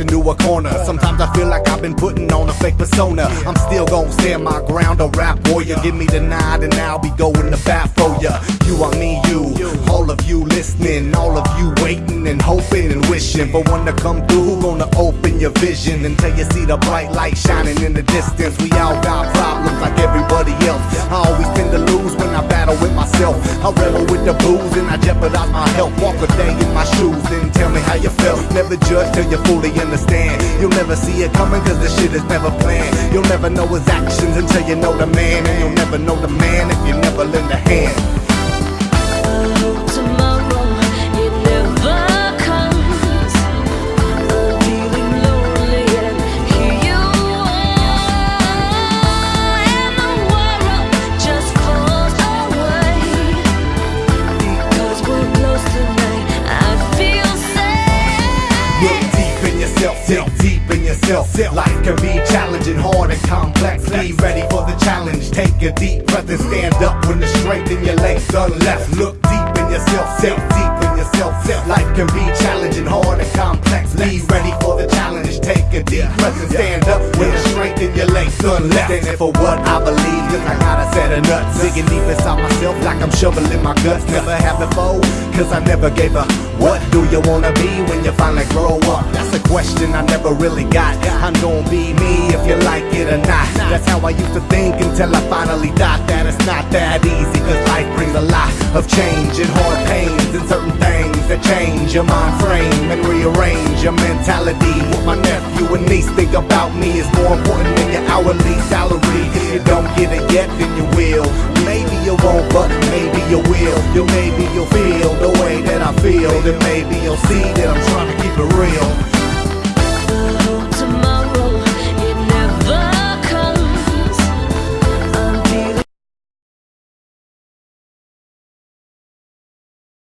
into a corner. Sometimes I feel like I've been putting on a fake persona. I'm still gon' stand my ground, a rap warrior. Give me the nod and I'll be going to bat for ya. You are me, you. All of you listening, all of you waiting and hoping and wishing for one to come through. Gonna open your vision until you see the bright light shining in the distance? We all got problems like everybody I jeopardize my health. Walk a day in my shoes, then tell me how you felt. Never judge till you fully understand. You'll never see it coming cause this shit is never planned. You'll never know his actions until you know the man. And you'll never know the man if you never lend a hand. Yourself. Life can be challenging, hard and complex. Be ready for the challenge. Take a deep breath and stand up when the strength in your legs done left. Look deep in yourself, self deep yourself. Life can be challenging, hard and complex. Be ready for the challenge. Take a deep breath and stand up when the strength in your legs done left. Standing for what I believe, cause I got a set of nuts. Digging deep inside myself like I'm shoveling my guts. Never have before, cause I never gave a what do you wanna be when you finally grow up? That's a question I never really got. I'm gonna be me if you like it or not. That's how I used to think until I finally thought that it's not that easy. Cause life brings a lot of change and hard pains and certain that change your mind frame and rearrange your mentality. What my nephew and niece think about me is more important than your hourly salary. If you don't get it yet, then you will. Maybe you won't, but maybe you will. You maybe you'll feel the way that I feel. Then maybe you'll see that I'm trying to keep it real.